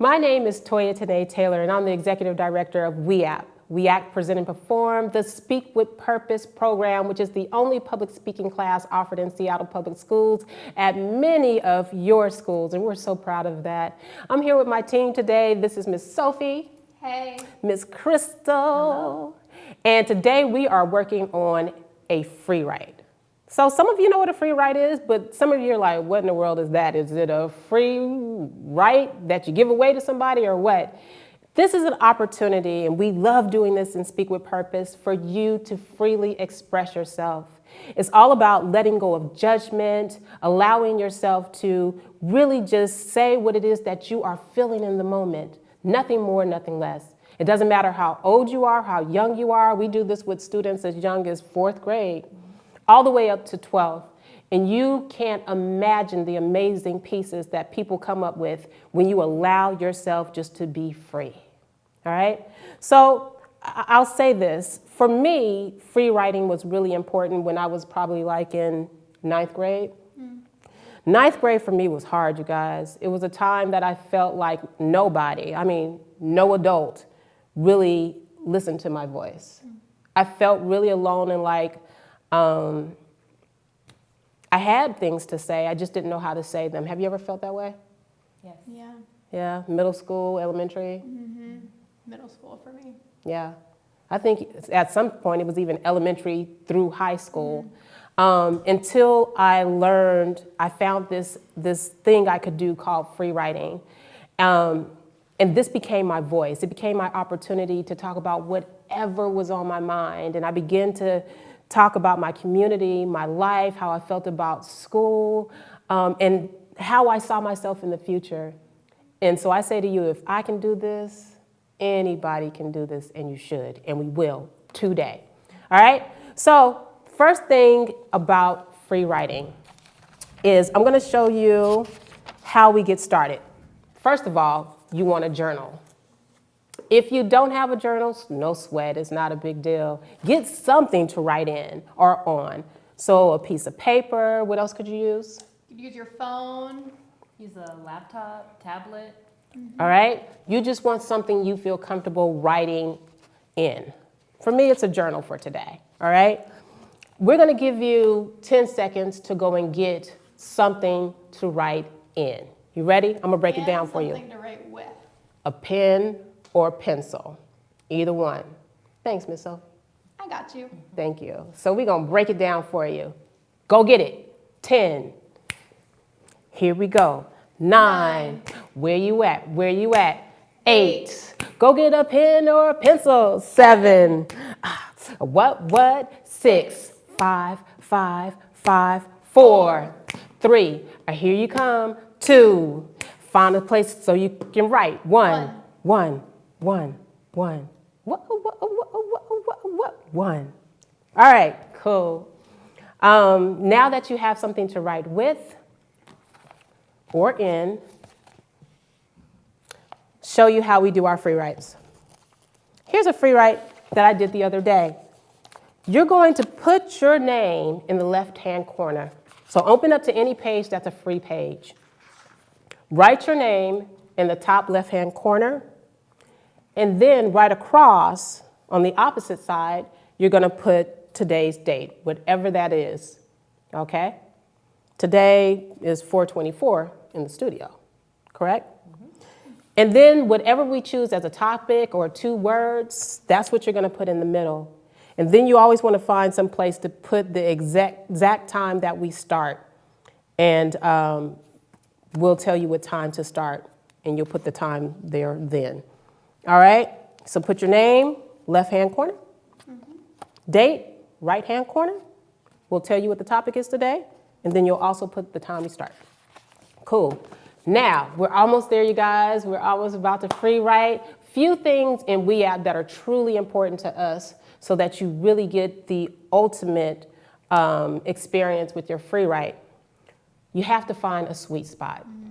My name is Toya Tanae Taylor, and I'm the Executive Director of WEAP. We Act, Present, and Perform, the Speak with Purpose program, which is the only public speaking class offered in Seattle Public Schools at many of your schools, and we're so proud of that. I'm here with my team today. This is Miss Sophie. Hey. Miss Crystal. Hello. And today we are working on a free write. So some of you know what a free write is, but some of you are like, what in the world is that? Is it a free write that you give away to somebody or what? This is an opportunity, and we love doing this in Speak with Purpose, for you to freely express yourself. It's all about letting go of judgment, allowing yourself to really just say what it is that you are feeling in the moment. Nothing more, nothing less. It doesn't matter how old you are, how young you are. We do this with students as young as fourth grade, all the way up to 12. And you can't imagine the amazing pieces that people come up with when you allow yourself just to be free. All right? So I'll say this. For me, free writing was really important when I was probably like in ninth grade. Mm. Ninth grade for me was hard, you guys. It was a time that I felt like nobody, I mean, no adult, really listened to my voice. Mm. I felt really alone and like um, I had things to say, I just didn't know how to say them. Have you ever felt that way? Yes. Yeah. Yeah, middle school, elementary? Mm -hmm. Middle school for me. Yeah. I think at some point it was even elementary through high school. Mm -hmm. Um, until I learned, I found this, this thing I could do called free writing. Um, and this became my voice. It became my opportunity to talk about whatever was on my mind. And I began to talk about my community, my life, how I felt about school, um, and how I saw myself in the future. And so I say to you, if I can do this, anybody can do this, and you should, and we will today. All right? So First thing about free writing is I'm going to show you how we get started. First of all, you want a journal. If you don't have a journal, no sweat, it's not a big deal. Get something to write in or on. So a piece of paper, what else could you use? You could use your phone. Use a laptop, tablet. Mm -hmm. All right? You just want something you feel comfortable writing in. For me, it's a journal for today, all right? We're going to give you 10 seconds to go and get something to write in. You ready? I'm going to break and it down for you. Something to write with. A pen or pencil, either one. Thanks, Miss Sophie. I got you. Thank you. So we're going to break it down for you. Go get it. 10. Here we go. Nine. Nine. Where you at? Where you at? Eight. Eight. Go get a pen or a pencil. Seven. Ah, what, what? Six five, five, five, four, three. I hear you come. Two. Find a place so you can write. One, one, one. All right, cool. Um, now that you have something to write with or in, show you how we do our free writes. Here's a free write that I did the other day. You're going to put your name in the left-hand corner. So open up to any page that's a free page. Write your name in the top left-hand corner, and then right across on the opposite side, you're gonna put today's date, whatever that is, okay? Today is 424 in the studio, correct? Mm -hmm. And then whatever we choose as a topic or two words, that's what you're gonna put in the middle. And then you always want to find some place to put the exact, exact time that we start. And um, we'll tell you what time to start, and you'll put the time there then. All right? So put your name, left-hand corner. Mm -hmm. Date, right-hand corner. We'll tell you what the topic is today, and then you'll also put the time you start. Cool. Now, we're almost there, you guys. We're almost about to free write. Few things in WeApp that are truly important to us so that you really get the ultimate um, experience with your free write, you have to find a sweet spot. Mm -hmm.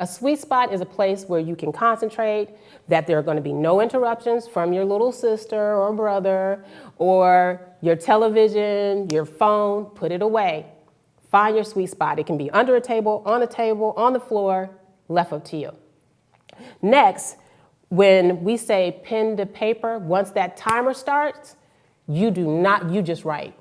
A sweet spot is a place where you can concentrate, that there are going to be no interruptions from your little sister or brother or your television, your phone, put it away. Find your sweet spot. It can be under a table, on a table, on the floor, left up to you. Next, when we say pen to paper, once that timer starts, you do not, you just write.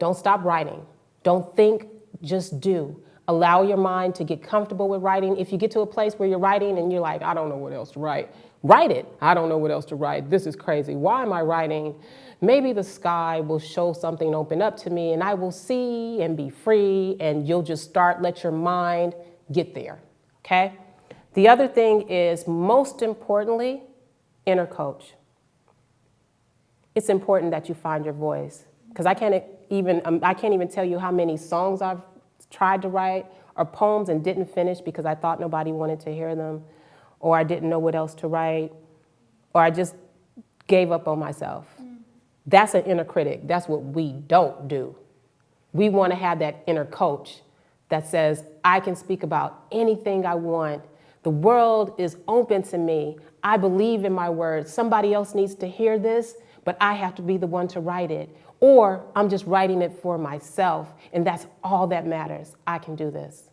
Don't stop writing. Don't think, just do. Allow your mind to get comfortable with writing. If you get to a place where you're writing and you're like, I don't know what else to write, write it. I don't know what else to write. This is crazy. Why am I writing? Maybe the sky will show something open up to me and I will see and be free and you'll just start, let your mind get there, okay? The other thing is, most importantly, inner coach. It's important that you find your voice because I can't even I can't even tell you how many songs I've tried to write or poems and didn't finish because I thought nobody wanted to hear them, or I didn't know what else to write, or I just gave up on myself. Mm. That's an inner critic. That's what we don't do. We want to have that inner coach that says, I can speak about anything I want. The world is open to me. I believe in my words. Somebody else needs to hear this, but I have to be the one to write it. Or I'm just writing it for myself, and that's all that matters. I can do this.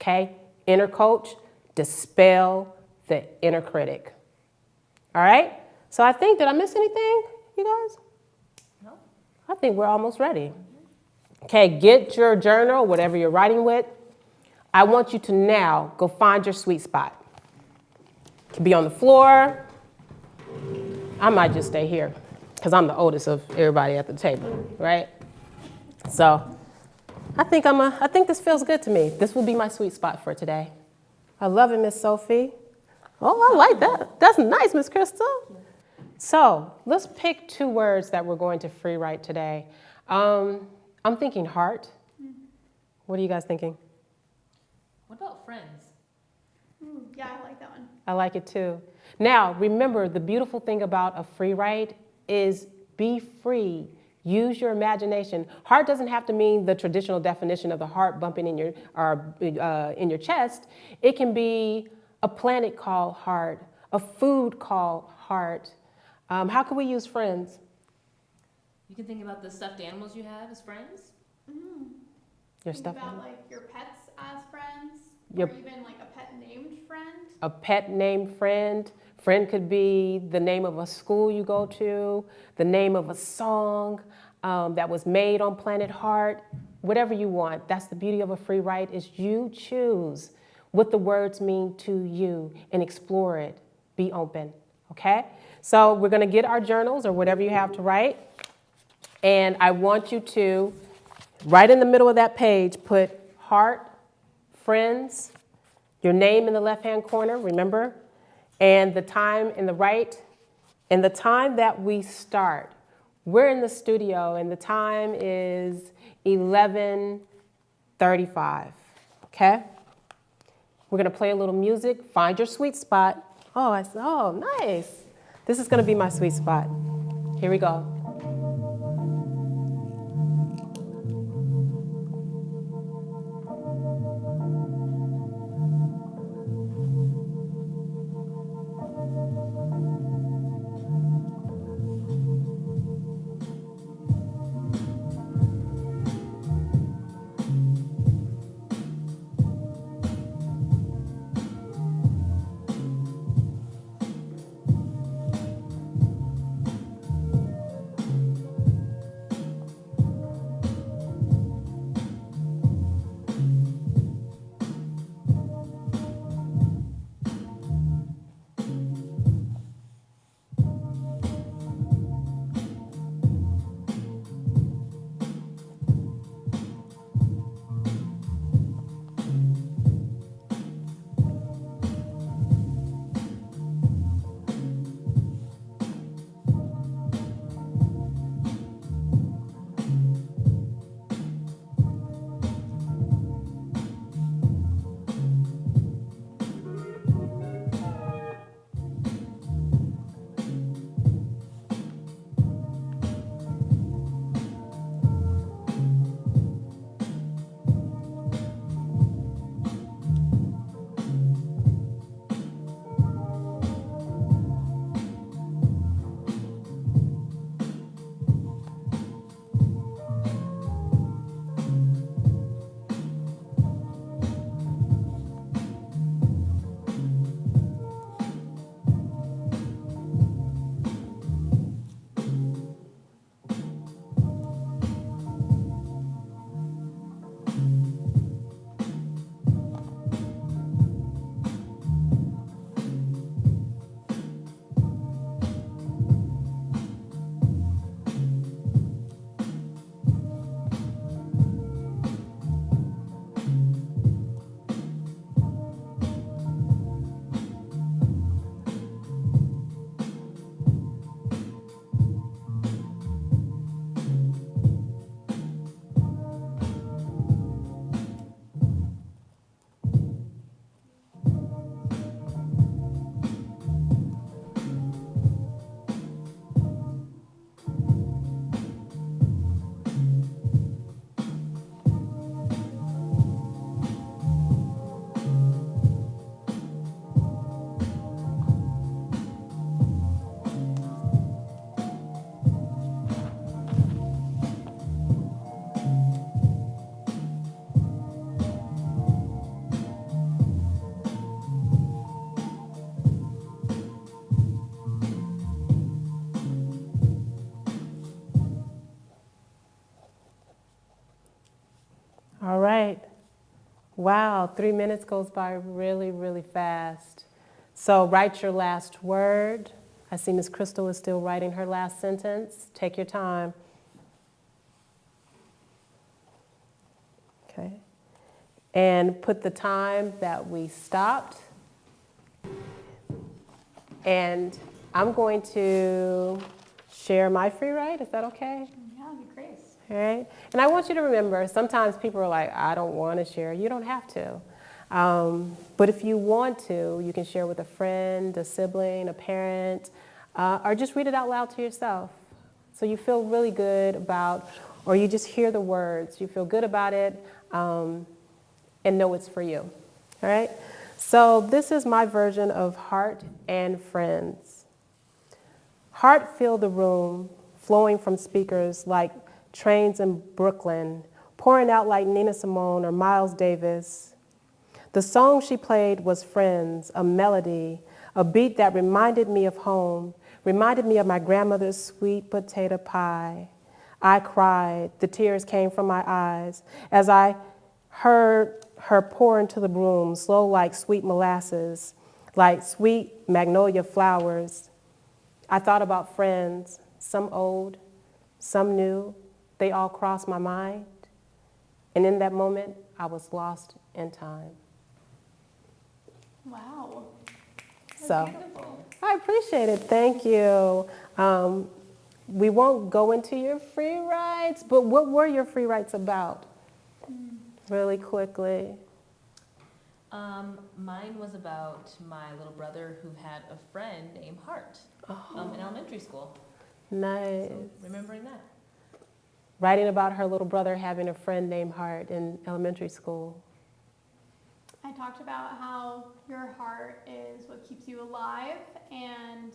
Okay? Inner coach, dispel the inner critic. All right? So I think, did I miss anything, you guys? No. I think we're almost ready. Okay, get your journal, whatever you're writing with. I want you to now go find your sweet spot. It can be on the floor. I might just stay here because I'm the oldest of everybody at the table, right? So I think I'm a, I think this feels good to me. This will be my sweet spot for today. I love it, Miss Sophie. Oh, I like that. That's nice, Miss Crystal. So let's pick two words that we're going to free write today. Um, I'm thinking heart. What are you guys thinking? What about friends? Ooh, yeah, I like that one. I like it too. Now, remember, the beautiful thing about a free write is be free. Use your imagination. Heart doesn't have to mean the traditional definition of the heart bumping in your, or, uh, in your chest. It can be a planet called heart, a food called heart. Um, how can we use friends? You can think about the stuffed animals you have as friends. Mm. Your Think stuff. about like your pets as friends, Your- or even like a pet named friend. a pet named friend. Friend could be the name of a school you go to, the name of a song um, that was made on Planet Heart, whatever you want. That's the beauty of a free write is you choose what the words mean to you and explore it. Be open, okay? So we're gonna get our journals or whatever you have to write. And I want you to, right in the middle of that page, put heart, friends, your name in the left-hand corner, remember? And the time in the right, and the time that we start. We're in the studio and the time is 11:35, okay? We're gonna play a little music, find your sweet spot. Oh, I said, oh, nice. This is gonna be my sweet spot. Here we go. Wow, three minutes goes by really, really fast. So write your last word. I see Miss Crystal is still writing her last sentence. Take your time. Okay. And put the time that we stopped. And I'm going to share my free write. Is that okay? Yeah, that'd be great. All right. And I want you to remember sometimes people are like, I don't want to share. You don't have to. Um, but if you want to, you can share with a friend, a sibling, a parent, uh, or just read it out loud to yourself. So you feel really good about, or you just hear the words, you feel good about it, um, and know it's for you. All right? So this is my version of Heart and Friends. Heart filled the room, flowing from speakers like trains in Brooklyn, pouring out like Nina Simone or Miles Davis. The song she played was Friends, a melody, a beat that reminded me of home, reminded me of my grandmother's sweet potato pie. I cried, the tears came from my eyes as I heard her pour into the room, slow like sweet molasses, like sweet magnolia flowers. I thought about friends, some old, some new. They all crossed my mind. And in that moment, I was lost in time. Wow. So Beautiful. I appreciate it. Thank you. Um, we won't go into your free rides, but what were your free rides about? Really quickly. Um, mine was about my little brother who had a friend named Hart um, in elementary school. Nice. So remembering that. Writing about her little brother having a friend named Hart in elementary school. I talked about how your heart is what keeps you alive and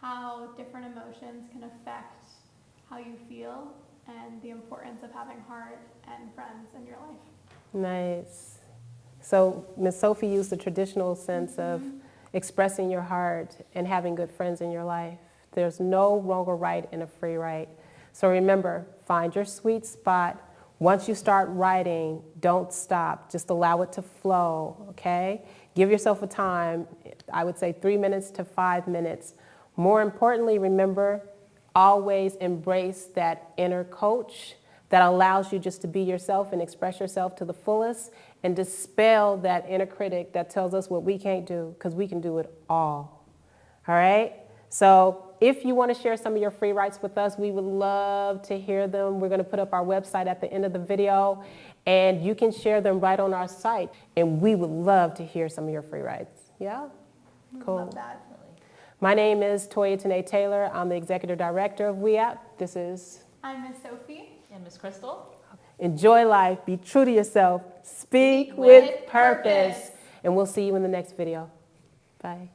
how different emotions can affect how you feel and the importance of having heart and friends in your life. Nice. So Miss Sophie used the traditional sense of mm-hmm. expressing your heart and having good friends in your life. There's no wrong or right in a free write. So remember, find your sweet spot. Once you start writing, don't stop. Just allow it to flow, okay? Give yourself a time, I would say three minutes to five minutes. More importantly, remember, always embrace that inner coach that allows you just to be yourself and express yourself to the fullest and dispel that inner critic that tells us what we can't do because we can do it all. All right? So if you want to share some of your free writes with us, we would love to hear them. We're going to put up our website at the end of the video and you can share them right on our site. And we would love to hear some of your free writes. Yeah? Cool. Love that. My name is Toya Tanae Taylor. I'm the executive director of WeApp. This is I'm Miss Sophie. And Miss Crystal? Enjoy life, be true to yourself, speak With with purpose, purpose. and we'll see you in the next video. Bye.